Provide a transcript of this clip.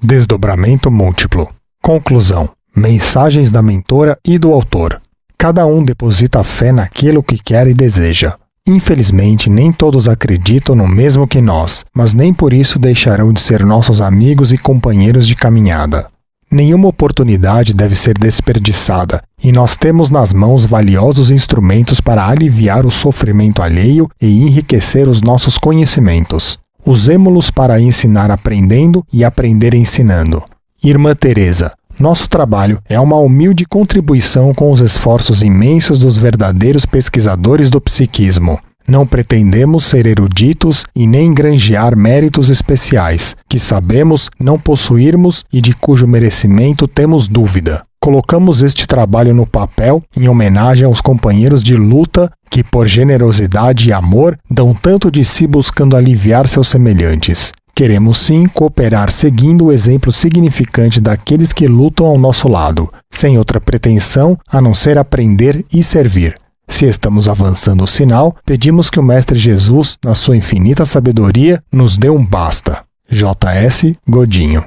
Desdobramento múltiplo. Conclusão. Mensagens da mentora e do autor. Cada um deposita fé naquilo que quer e deseja. Infelizmente, nem todos acreditam no mesmo que nós, mas nem por isso deixarão de ser nossos amigos e companheiros de caminhada. Nenhuma oportunidade deve ser desperdiçada, e nós temos nas mãos valiosos instrumentos para aliviar o sofrimento alheio e enriquecer os nossos conhecimentos. Usemo-los para ensinar aprendendo e aprender ensinando. Irmã Teresa, nosso trabalho é uma humilde contribuição com os esforços imensos dos verdadeiros pesquisadores do psiquismo. Não pretendemos ser eruditos e nem granjear méritos especiais, que sabemos não possuirmos e de cujo merecimento temos dúvida. Colocamos este trabalho no papel em homenagem aos companheiros de luta que, por generosidade e amor, dão tanto de si buscando aliviar seus semelhantes. Queremos sim cooperar seguindo o exemplo significante daqueles que lutam ao nosso lado, sem outra pretensão a não ser aprender e servir. Se estamos avançando o sinal, pedimos que o Mestre Jesus, na sua infinita sabedoria, nos dê um basta. J.S. Godinho